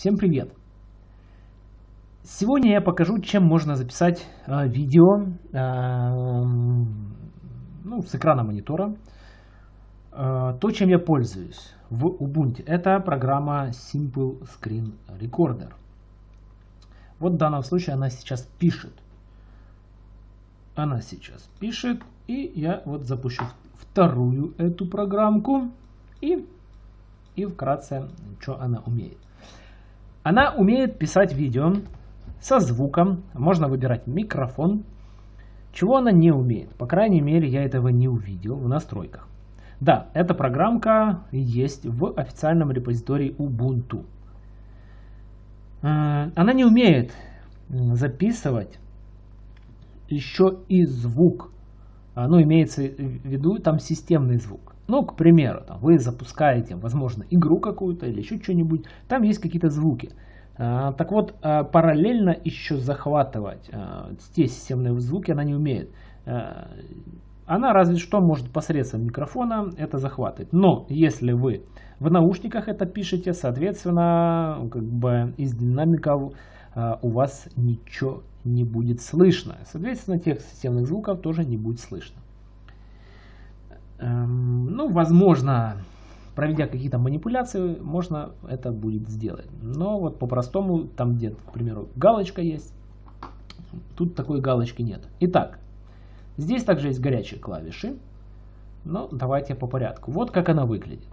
Всем привет! Сегодня я покажу, чем можно записать э, видео э, ну, с экрана монитора. Э, то, чем я пользуюсь в Ubuntu, это программа Simple Screen Recorder. Вот в данном случае она сейчас пишет. Она сейчас пишет, и я вот запущу вторую эту программку и и вкратце, что она умеет. Она умеет писать видео со звуком, можно выбирать микрофон. Чего она не умеет? По крайней мере, я этого не увидел в настройках. Да, эта программка есть в официальном репозитории Ubuntu. Э, она не умеет записывать еще и звук. Ну, имеется в виду там системный звук. Ну, к примеру, там, вы запускаете, возможно, игру какую-то или еще что-нибудь, там есть какие-то звуки. А, так вот, а, параллельно еще захватывать а, те системные звуки она не умеет. А, она разве что может посредством микрофона это захватывать. Но если вы в наушниках это пишете, соответственно, как бы из динамиков а, у вас ничего не будет слышно. Соответственно, тех системных звуков тоже не будет слышно. Эм, ну, возможно, проведя какие-то манипуляции, можно это будет сделать. Но вот по-простому, там где, к примеру, галочка есть, тут такой галочки нет. Итак, здесь также есть горячие клавиши, но давайте по порядку. Вот как она выглядит.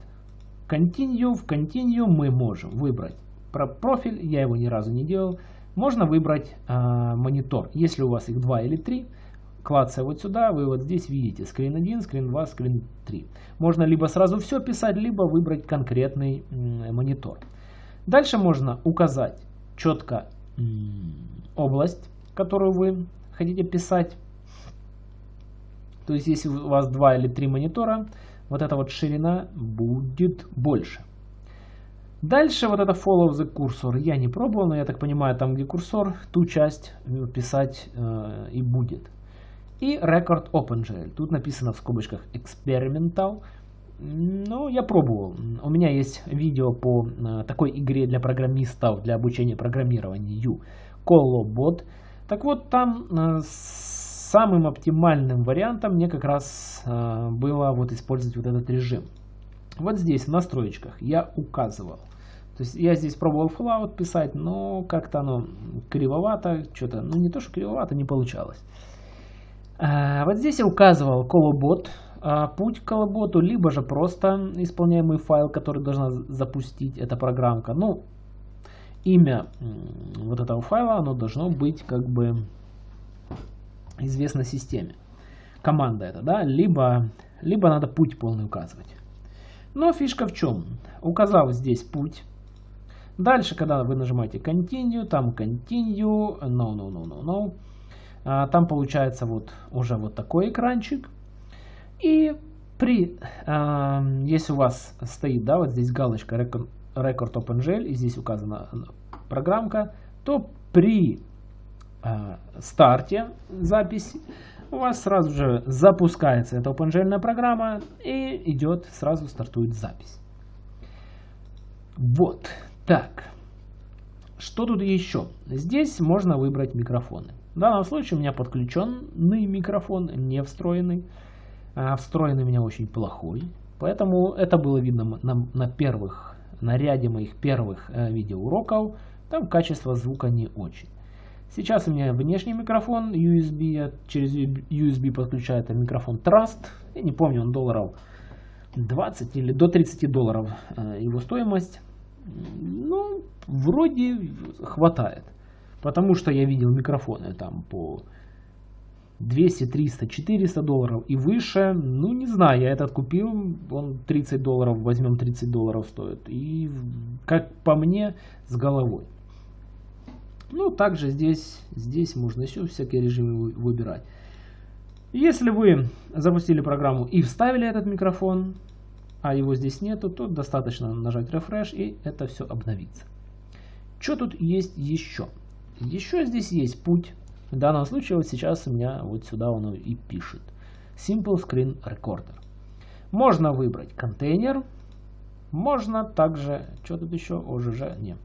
Continue, в Continue мы можем выбрать про профиль, я его ни разу не делал. Можно выбрать э, монитор, если у вас их два или три клацая вот сюда, вы вот здесь видите скрин 1, скрин 2, скрин 3. Можно либо сразу все писать, либо выбрать конкретный монитор. Дальше можно указать четко область, которую вы хотите писать. То есть, если у вас два или три монитора, вот эта вот ширина будет больше. Дальше вот это follow the cursor я не пробовал, но я так понимаю, там где курсор, ту часть э, писать э, и будет. И Record OpenGL. Тут написано в скобочках Experimental. Ну, я пробовал. У меня есть видео по э, такой игре для программистов, для обучения программированию Colobot. Так вот, там э, самым оптимальным вариантом мне как раз э, было вот использовать вот этот режим. Вот здесь в настроечках я указывал. То есть я здесь пробовал Fallout писать, но как-то оно кривовато, что-то, ну не то что кривовато, не получалось. А, вот здесь я указывал колобот, а, путь к колоботу, либо же просто исполняемый файл, который должна запустить эта программка. Ну, имя вот этого файла, оно должно быть как бы известно системе. Команда это, да, либо, либо надо путь полный указывать. Но фишка в чем? Указав здесь путь, дальше, когда вы нажимаете Continue, там Continue, No, No, No, No, No, а, там получается вот уже вот такой экранчик. И при, а, если у вас стоит, да, вот здесь галочка Record OpenGL, и здесь указана программка, то при а, старте записи у вас сразу же запускается эта OpenGL программа и идет, сразу стартует запись. Вот, так. Что тут еще? Здесь можно выбрать микрофоны. В данном случае у меня подключенный микрофон, не встроенный. А встроенный у меня очень плохой. Поэтому это было видно на, на первых, на ряде моих первых э, видеоуроков. Там качество звука не очень. Сейчас у меня внешний микрофон USB, я через USB подключаю это микрофон Trust. Я не помню, он долларов 20 или до 30 долларов э, его стоимость. Ну, вроде хватает. Потому что я видел микрофоны там по 200, 300, 400 долларов и выше. Ну, не знаю, я этот купил, он 30 долларов, возьмем 30 долларов стоит. И, как по мне, с головой. Ну, также здесь, здесь можно еще всякие режимы выбирать. Если вы запустили программу и вставили этот микрофон, а его здесь нету, то достаточно нажать Refresh и это все обновится. Что тут есть еще? Еще здесь есть путь. В данном случае вот сейчас у меня вот сюда он и пишет. Simple Screen Recorder. Можно выбрать контейнер. Можно также, что тут еще, ОЖЖ, не.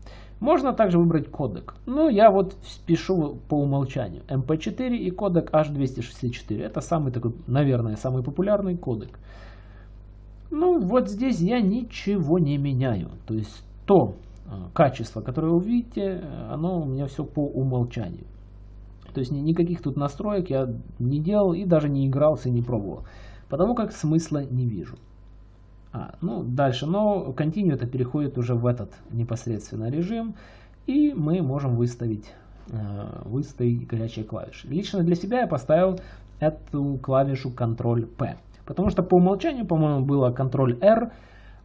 Можно также выбрать кодек. Ну, я вот пишу по умолчанию MP4 и кодек H264. Это самый такой, наверное, самый популярный кодек. Ну, вот здесь я ничего не меняю. То есть то а, качество, которое вы видите, оно у меня все по умолчанию. То есть никаких тут настроек я не делал и даже не игрался не пробовал. Потому как смысла не вижу. А, ну, дальше, но Continue это переходит уже в этот непосредственно режим. И мы можем выставить, э, выставить горячие клавиши. Лично для себя я поставил эту клавишу Ctrl-P. Потому что по умолчанию, по-моему, было Ctrl-R.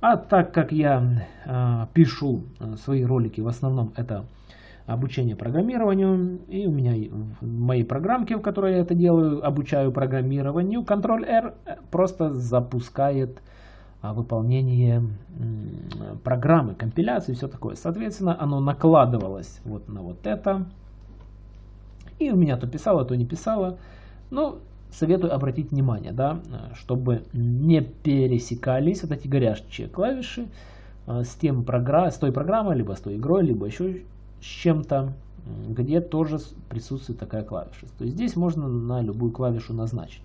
А так как я э, пишу э, свои ролики, в основном это обучение программированию. И у меня в моей программке, в которой я это делаю, обучаю программированию, Ctrl-R просто запускает выполнение программы, компиляции все такое. Соответственно, оно накладывалось вот на вот это. И у меня то писало, то не писало. Но советую обратить внимание, да, чтобы не пересекались вот эти горячие клавиши а, с, тем программ, с той программой, либо с той игрой, либо еще с чем-то, где тоже присутствует такая клавиша. То есть здесь можно на любую клавишу назначить.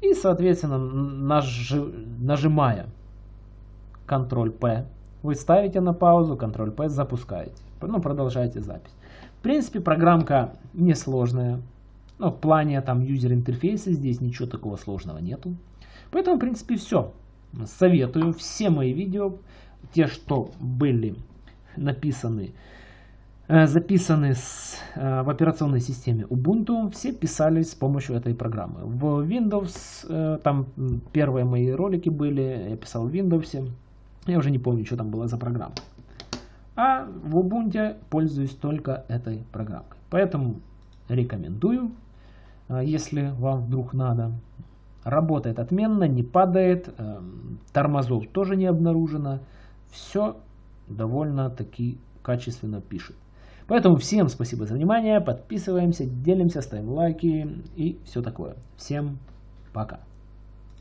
И, соответственно, нажи, нажимая Ctrl-P, вы ставите на паузу, Ctrl-P запускаете. Ну, продолжаете запись. В принципе, программка несложная. Но в плане там юзер интерфейса здесь ничего такого сложного нету. Поэтому, в принципе, все. Советую все мои видео, те, что были написаны записаны с, э, в операционной системе Ubuntu, все писались с помощью этой программы. В Windows, э, там первые мои ролики были, я писал в Windows, я уже не помню, что там было за программа. А в Ubuntu пользуюсь только этой программой. Поэтому рекомендую, если вам вдруг надо. Работает отменно, не падает, тормозов тоже не обнаружено. Все довольно-таки качественно пишет. Поэтому всем спасибо за внимание, подписываемся, делимся, ставим лайки и все такое. Всем пока.